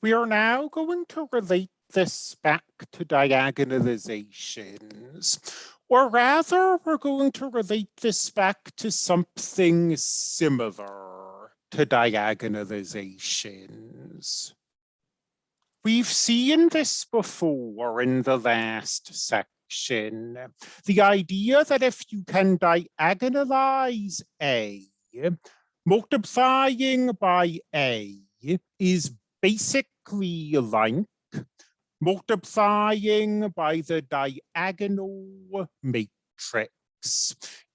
We are now going to relate this back to diagonalizations, or rather we're going to relate this back to something similar to diagonalizations. We've seen this before in the last section. The idea that if you can diagonalize A, multiplying by A is basically like multiplying by the diagonal matrix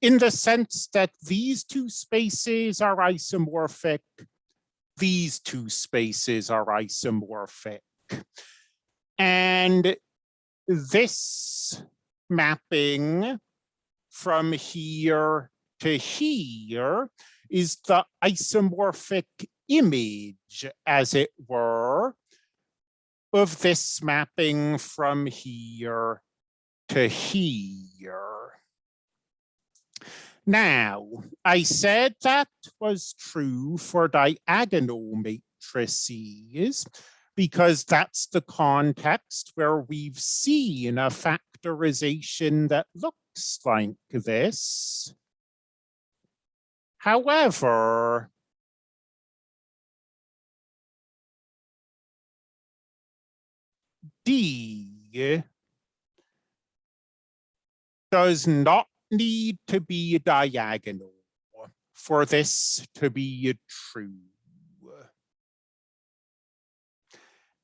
in the sense that these two spaces are isomorphic, these two spaces are isomorphic. And this mapping from here to here is the isomorphic image, as it were, of this mapping from here to here. Now, I said that was true for diagonal matrices because that's the context where we've seen a factorization that looks like this. However, D does not need to be diagonal for this to be true.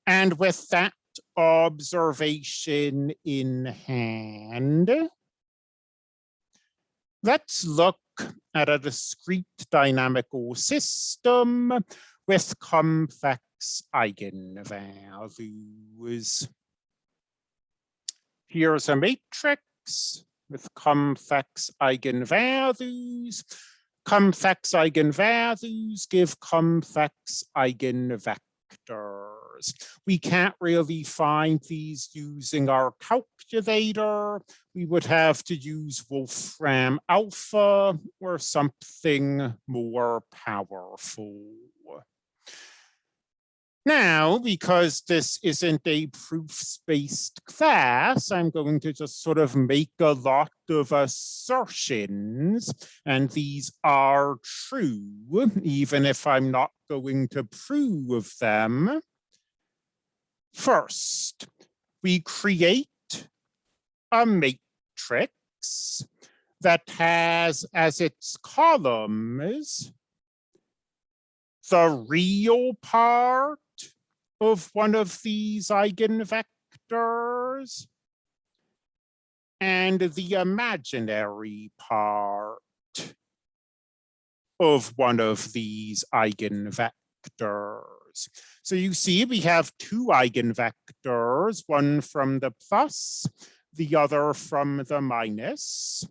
And with that observation in hand, let's look at a discrete dynamical system with complex eigenvalues. Here's a matrix with complex eigenvalues. Complex eigenvalues give complex eigenvectors. We can't really find these using our calculator. We would have to use Wolfram alpha or something more powerful. Now, because this isn't a proofs-based class, I'm going to just sort of make a lot of assertions, and these are true, even if I'm not going to prove them. First, we create a matrix that has as its columns the real part of one of these eigenvectors and the imaginary part of one of these eigenvectors. So you see we have two eigenvectors, one from the plus, the other from the minus.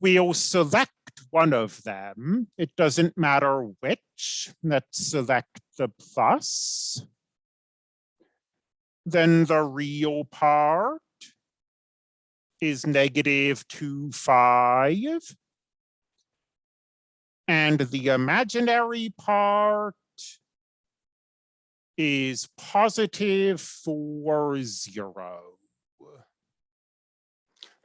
We'll select one of them. It doesn't matter which. Let's select the plus then the real part is negative 2, 5. And the imaginary part is positive 4, 0.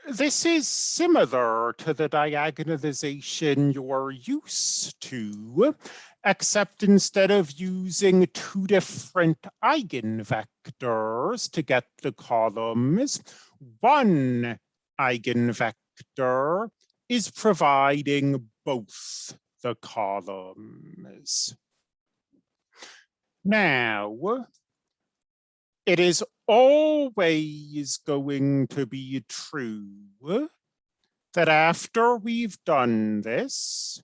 This is similar to the diagonalization you're used to, except instead of using two different eigenvectors to get the columns, one eigenvector is providing both the columns. Now, it is always going to be true that after we've done this,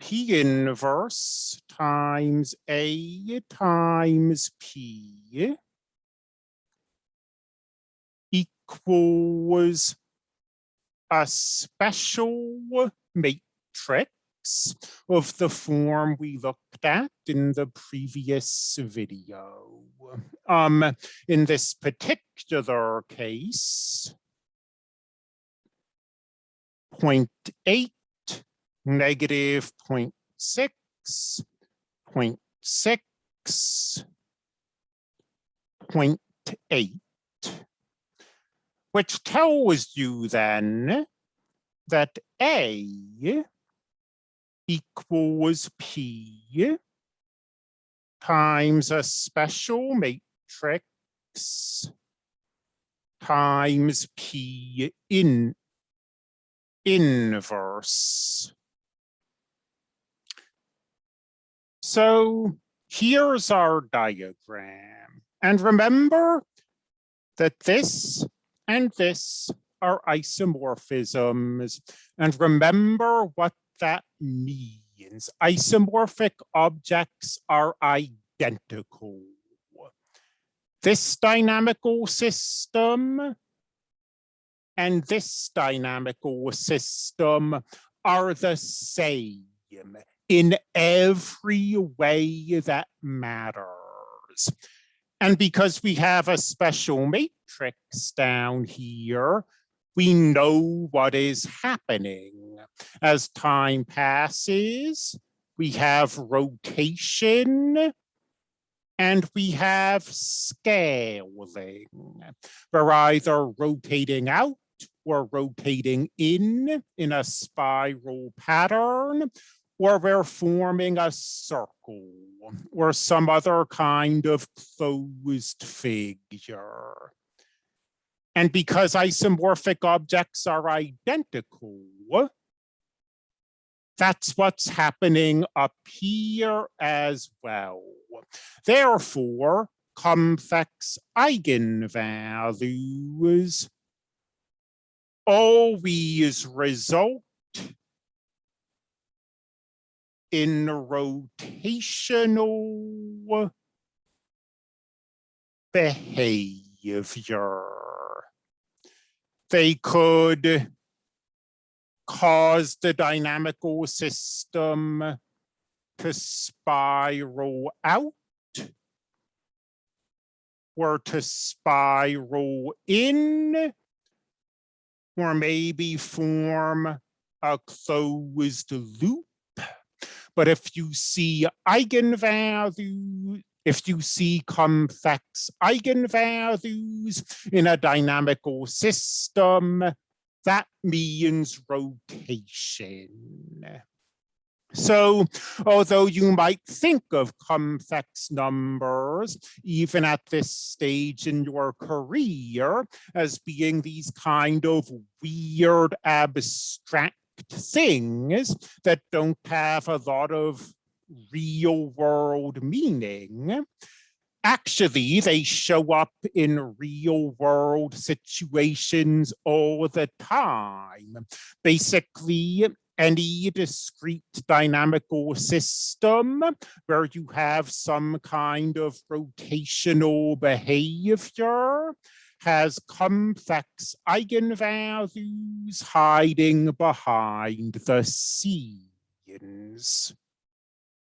P inverse times A times P equals a special matrix of the form we looked at in the previous video. Um, in this particular case, 0.8, negative 0.6, 0.6, 0.8, which tells you then that A equals P times a special matrix times P in inverse. So here's our diagram. And remember that this and this are isomorphisms. And remember what that means. Isomorphic objects are identical. This dynamical system and this dynamical system are the same in every way that matters. And because we have a special matrix down here, we know what is happening. As time passes, we have rotation and we have scaling. We're either rotating out or rotating in in a spiral pattern, or we're forming a circle or some other kind of closed figure. And because isomorphic objects are identical, that's what's happening up here as well. Therefore, complex eigenvalues always result in rotational behavior. They could cause the dynamical system to spiral out or to spiral in or maybe form a closed loop but if you see eigenvalues, if you see complex eigenvalues in a dynamical system, that means rotation. So although you might think of complex numbers, even at this stage in your career, as being these kind of weird abstract things that don't have a lot of real world meaning, actually they show up in real world situations all the time. Basically, any discrete dynamical system where you have some kind of rotational behavior has complex eigenvalues hiding behind the scenes.